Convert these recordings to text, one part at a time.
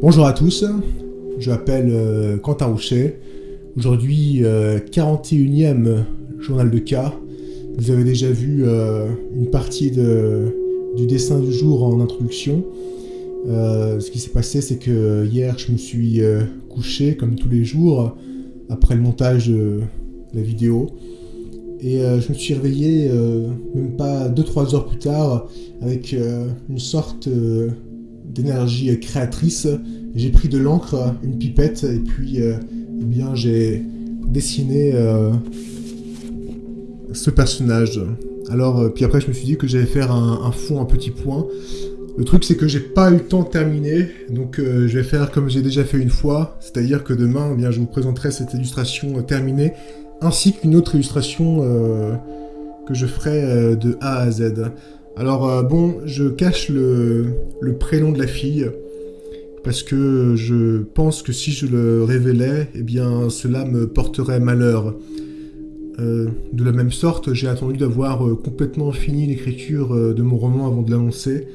Bonjour à tous, je m'appelle euh, Quentin Rouchet. Aujourd'hui, 41e euh, journal de cas. Vous avez déjà vu euh, une partie du dessin du jour en introduction. ce qui s'est passé, c'est que hier, je me suis couché, comme tous les jours, après le montage de la vidéo. Et je me suis réveillé, même pas 2-3 heures plus tard, avec une sorte d'énergie créatrice. J'ai pris de l'encre, une pipette, et puis euh, eh bien j'ai dessiné euh, ce personnage. Alors, euh, puis après, je me suis dit que j'allais faire un, fond, un petit point. Le truc, c'est que j'ai pas eu le temps de terminer, donc je vais faire comme j'ai déjà fait une fois, c'est-à-dire que demain, eh bien, je vous présenterai cette illustration terminée, ainsi qu'une autre illustration que je ferai de A à Z. Alors euh, bon, je cache le, prénom de la fille parce que je pense que si je le révélais, eh bien cela me porterait malheur. Euh, de la même sorte, j'ai attendu d'avoir euh, complètement fini l'écriture de mon roman avant de l'annoncer.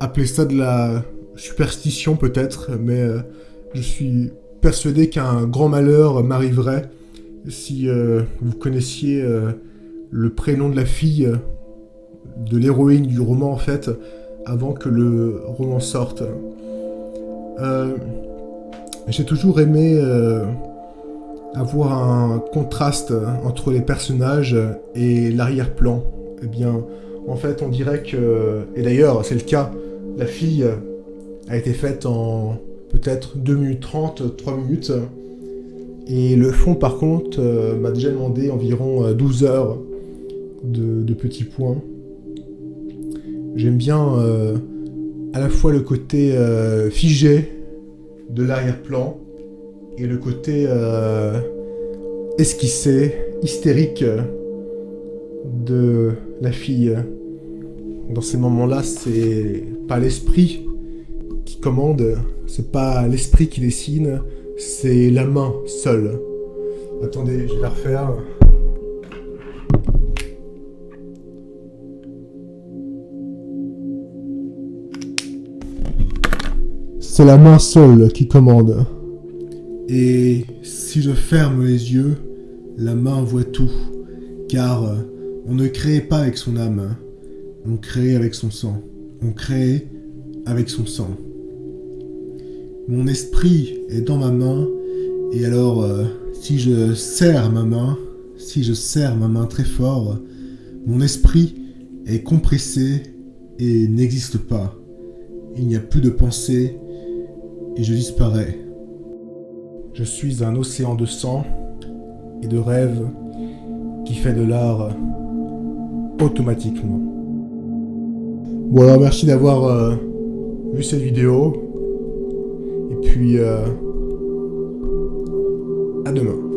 appelez ça de la superstition peut-être, mais je suis persuadé qu'un grand malheur m'arriverait si vous connaissiez le prénom de la fille de l'héroïne du roman en fait, avant que le roman sorte. Euh, j'ai toujours aimé euh, avoir un contraste entre les personnages et l'arrière-plan. Eh bien, en fait, on dirait que... Et d'ailleurs, c'est le cas. La fille a été faite en peut-être 2 minutes 30, 3 minutes. Et le fond, par contre, euh, m'a déjà demandé environ 12 heures de petits points. J'aime bien euh, à la fois le côté euh, figé de l'arrière-plan et le côté euh, esquissé, hystérique de la fille. Dans ces moments-là, c'est pas l'esprit qui commande, c'est pas l'esprit qui dessine, c'est la main seule. Attendez, je vais la refaire. C'est la main seule qui commande. Et si je ferme les yeux, la main voit tout. Car euh, on ne crée pas avec son âme, on crée avec son sang. On crée avec son sang. Mon esprit est dans ma main, et alors euh, si je serre ma main, si je serre ma main très fort, mon esprit est compressé et n'existe pas. Il n'y a plus de pensée, et je disparais. Je suis un océan de sang et de rêves qui fait de l'art automatiquement. Bon alors merci d'avoir euh, vu cette vidéo et puis euh, à demain.